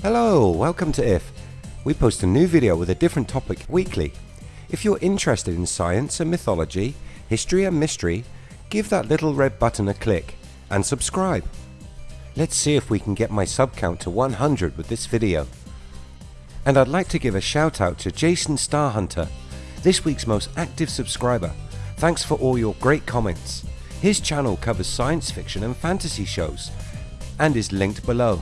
Hello, welcome to IF. We post a new video with a different topic weekly. If you're interested in science and mythology, history and mystery, give that little red button a click and subscribe. Let's see if we can get my sub count to 100 with this video. And I'd like to give a shout out to Jason Starhunter, this week's most active subscriber. Thanks for all your great comments. His channel covers science fiction and fantasy shows and is linked below.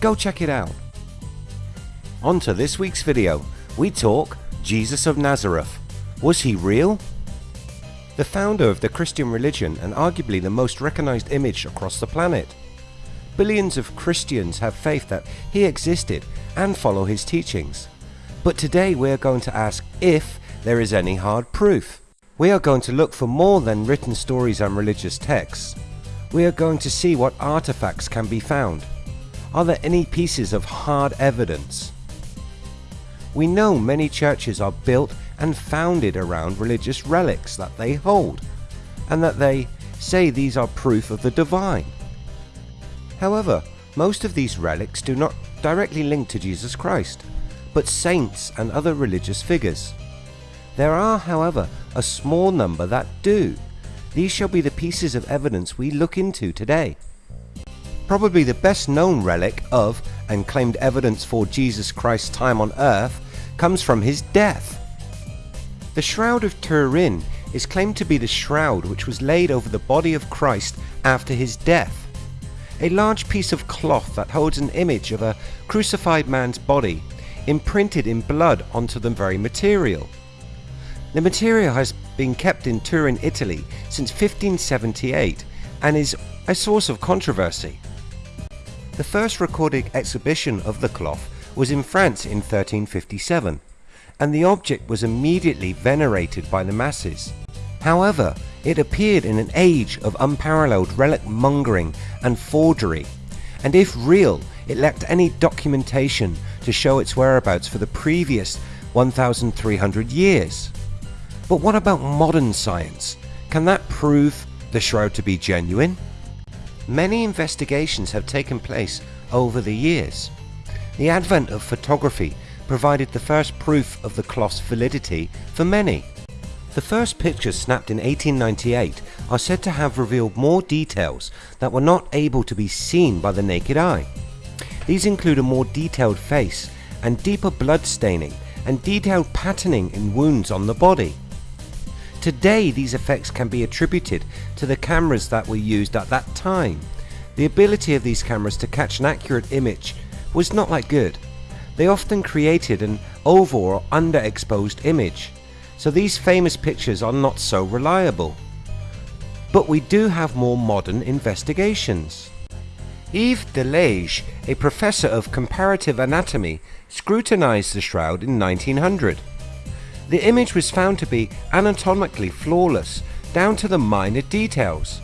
Go check it out. On to this week's video. We talk Jesus of Nazareth. Was he real? The founder of the Christian religion and arguably the most recognized image across the planet. Billions of Christians have faith that he existed and follow his teachings. But today we are going to ask if there is any hard proof. We are going to look for more than written stories and religious texts. We are going to see what artifacts can be found. Are there any pieces of hard evidence? We know many churches are built and founded around religious relics that they hold, and that they say these are proof of the divine. However, most of these relics do not directly link to Jesus Christ, but saints and other religious figures. There are, however, a small number that do. These shall be the pieces of evidence we look into today. Probably the best known relic of and claimed evidence for Jesus Christ's time on earth comes from his death. The Shroud of Turin is claimed to be the shroud which was laid over the body of Christ after his death. A large piece of cloth that holds an image of a crucified man's body imprinted in blood onto the very material. The material has been kept in Turin, Italy since 1578 and is a source of controversy. The first recorded exhibition of the cloth was in France in 1357 and the object was immediately venerated by the masses. However, it appeared in an age of unparalleled relic mongering and forgery and if real it lacked any documentation to show its whereabouts for the previous 1300 years. But what about modern science? Can that prove the shroud to be genuine? Many investigations have taken place over the years. The advent of photography provided the first proof of the cloth's validity for many. The first pictures snapped in 1898 are said to have revealed more details that were not able to be seen by the naked eye. These include a more detailed face and deeper blood staining and detailed patterning in wounds on the body. Today these effects can be attributed to the cameras that were used at that time. The ability of these cameras to catch an accurate image was not that good. They often created an over or underexposed image, so these famous pictures are not so reliable. But we do have more modern investigations. Yves Delage, a professor of comparative anatomy, scrutinized the shroud in 1900. The image was found to be anatomically flawless down to the minor details.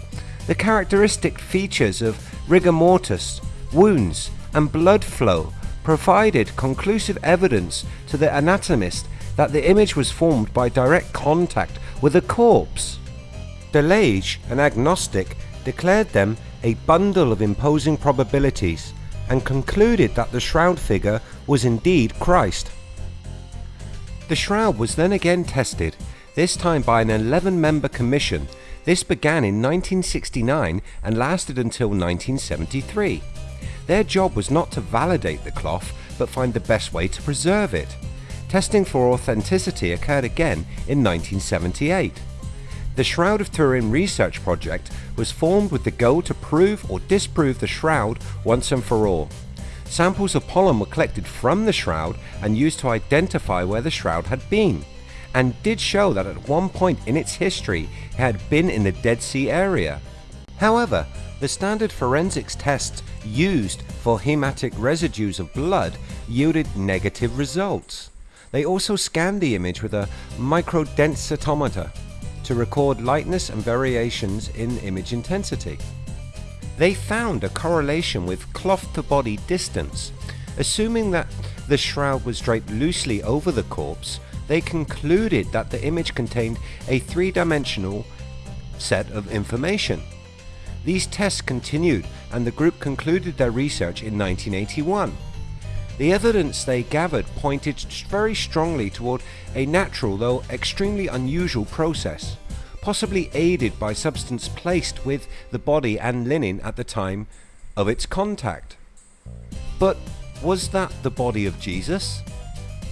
The characteristic features of rigor mortis, wounds and blood flow provided conclusive evidence to the anatomist that the image was formed by direct contact with a corpse. Delage, an agnostic, declared them a bundle of imposing probabilities and concluded that the shroud figure was indeed Christ. The shroud was then again tested, this time by an 11 member commission. This began in 1969 and lasted until 1973. Their job was not to validate the cloth but find the best way to preserve it. Testing for authenticity occurred again in 1978. The Shroud of Turin research project was formed with the goal to prove or disprove the shroud once and for all. Samples of pollen were collected from the shroud and used to identify where the shroud had been, and did show that at one point in its history it had been in the Dead Sea area. However, the standard forensics tests used for hematite residues of blood yielded negative results. They also scanned the image with a microdensitometer to record lightness and variations in image intensity. They found a correlation with cloth to body distance. Assuming that the shroud was draped loosely over the corpse, they concluded that the image contained a three-dimensional set of information. These tests continued and the group concluded their research in 1981. The evidence they gathered pointed very strongly toward a natural though extremely unusual process, possibly aided by substance placed with the body and linen at the time of its contact. But was that the body of Jesus?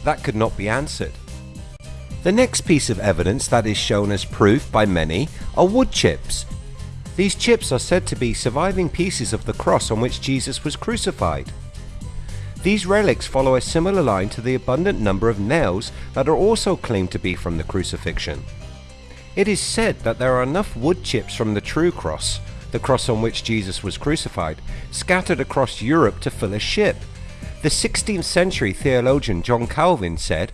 That could not be answered. The next piece of evidence that is shown as proof by many are wood chips. These chips are said to be surviving pieces of the cross on which Jesus was crucified. These relics follow a similar line to the abundant number of nails that are also claimed to be from the crucifixion. It is said that there are enough wood chips from the true cross, the cross on which Jesus was crucified, scattered across Europe to fill a ship. The 16th century theologian John Calvin said,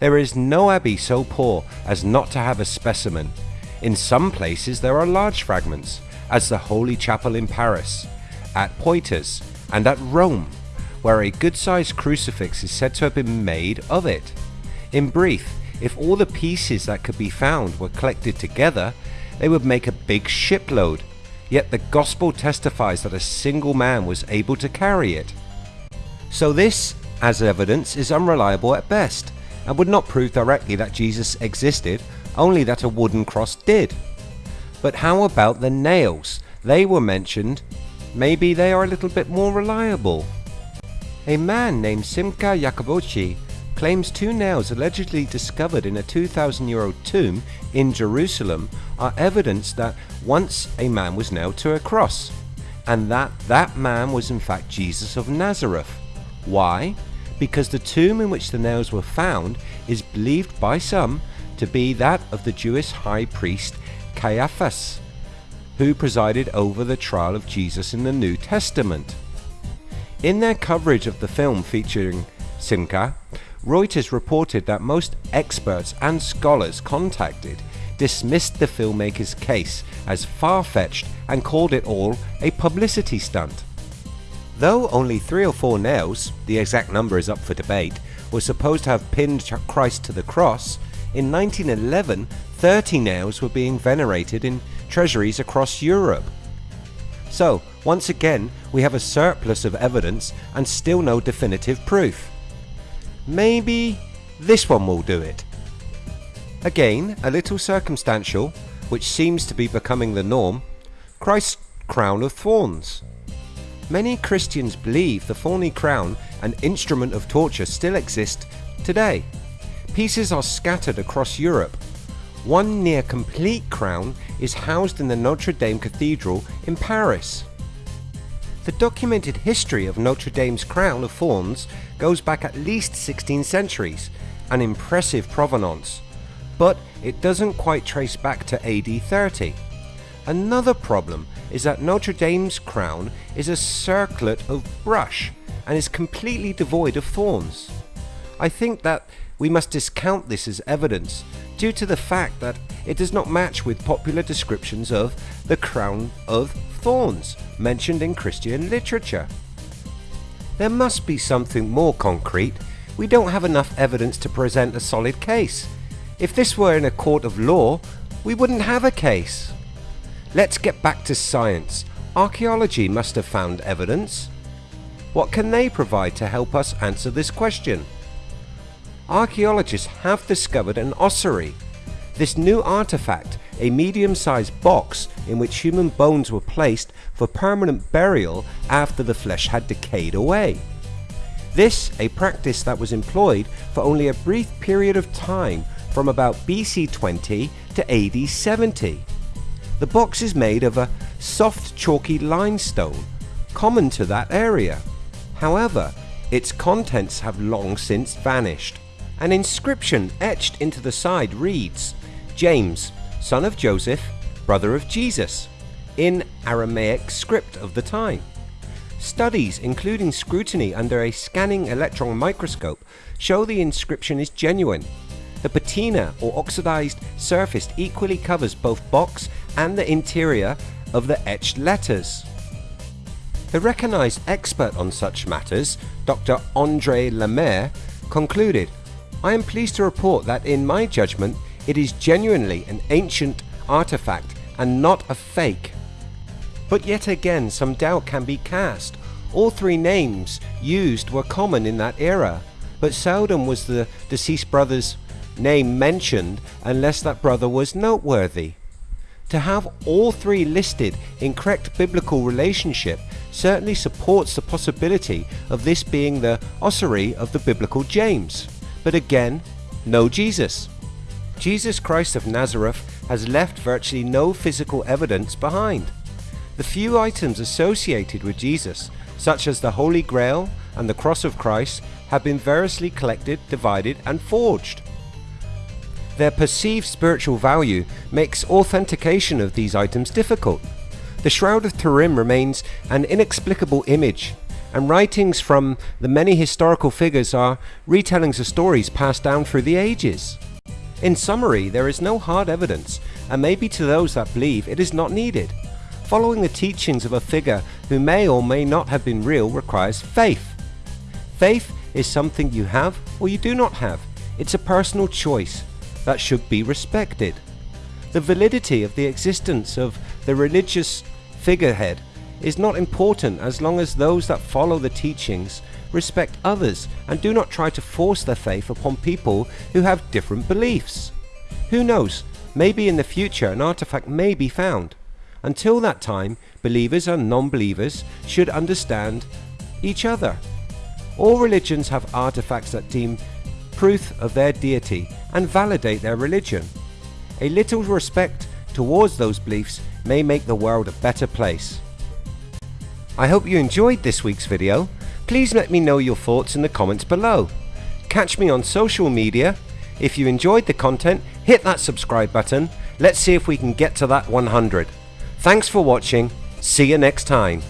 There is no abbey so poor as not to have a specimen. In some places there are large fragments, as the Holy Chapel in Paris, at Poitiers, and at Rome where a good-sized crucifix is said to have been made of it. In brief, if all the pieces that could be found were collected together, they would make a big shipload, yet the gospel testifies that a single man was able to carry it. So this, as evidence, is unreliable at best, and would not prove directly that Jesus existed, only that a wooden cross did. But how about the nails? They were mentioned. Maybe they are a little bit more reliable. A man named Simcha Jacobovici claims two nails allegedly discovered in a 2,000 year old tomb in Jerusalem are evidence that once a man was nailed to a cross, and that that man was in fact Jesus of Nazareth. Why? Because the tomb in which the nails were found is believed by some to be that of the Jewish high priest Caiaphas, who presided over the trial of Jesus in the New Testament. In their coverage of the film featuring Simcha, Reuters reported that most experts and scholars contacted dismissed the filmmaker's case as far-fetched and called it all a publicity stunt. Though only three or four nails, the exact number is up for debate, were supposed to have pinned Christ to the cross, in 1911 30 nails were being venerated in treasuries across Europe. So, once again, we have a surplus of evidence and still no definitive proof. Maybe this one will do it. Again, a little circumstantial, which seems to be becoming the norm, Christ's crown of thorns. Many Christians believe the thorny crown, an instrument of torture, still exist today. Pieces are scattered across Europe. One near complete crown is housed in the Notre Dame Cathedral in Paris. The documented history of Notre Dame's crown of thorns goes back at least 16 centuries, an impressive provenance, but it doesn't quite trace back to AD 30. Another problem is that Notre Dame's crown is a circlet of brush and is completely devoid of thorns. I think that we must discount this as evidence due to the fact that it does not match with popular descriptions of the crown of thorns mentioned in Christian literature. There must be something more concrete. We don't have enough evidence to present a solid case. If this were in a court of law, we wouldn't have a case. Let's get back to science. Archaeology must have found evidence. What can they provide to help us answer this question? Archaeologists have discovered an ossuary. This new artifact a medium-sized box in which human bones were placed for permanent burial after the flesh had decayed away. This a practice that was employed for only a brief period of time from about BC 20 to AD 70. The box is made of a soft chalky limestone common to that area. However, its contents have long since vanished. An inscription etched into the side reads, James, son of Joseph, brother of Jesus, in Aramaic script of the time. Studies, including scrutiny under a scanning electron microscope, show the inscription is genuine. The patina or oxidized surface equally covers both box and the interior of the etched letters. The recognized expert on such matters, Dr. Andre Lemaire, concluded, I am pleased to report that in my judgment it is genuinely an ancient artifact and not a fake. But yet again some doubt can be cast. All three names used were common in that era, but seldom was the deceased brother's name mentioned unless that brother was noteworthy. To have all three listed in correct biblical relationship certainly supports the possibility of this being the ossuary of the biblical James. But again, no Jesus. Jesus Christ of Nazareth has left virtually no physical evidence behind. The few items associated with Jesus, such as the Holy Grail and the Cross of Christ, have been variously collected, divided and forged. Their perceived spiritual value makes authentication of these items difficult. The Shroud of Turin remains an inexplicable image, and writings from the many historical figures are retellings of stories passed down through the ages. In summary, there is no hard evidence, and maybe to those that believe it is not needed. Following the teachings of a figure who may or may not have been real requires faith. Faith is something you have or you do not have. It's a personal choice that should be respected. The validity of the existence of the religious figurehead is not important as long as those that follow the teachings respect others and do not try to force their faith upon people who have different beliefs. Who knows, maybe in the future an artifact may be found. Until that time, believers and non-believers should understand each other. All religions have artifacts that deem proof of their deity and validate their religion. A little respect towards those beliefs may make the world a better place. I hope you enjoyed this week's video. Please let me know your thoughts in the comments below. Catch me on social media. If you enjoyed the content, hit that subscribe button. Let's see if we can get to that 100. Thanks for watching. See you next time.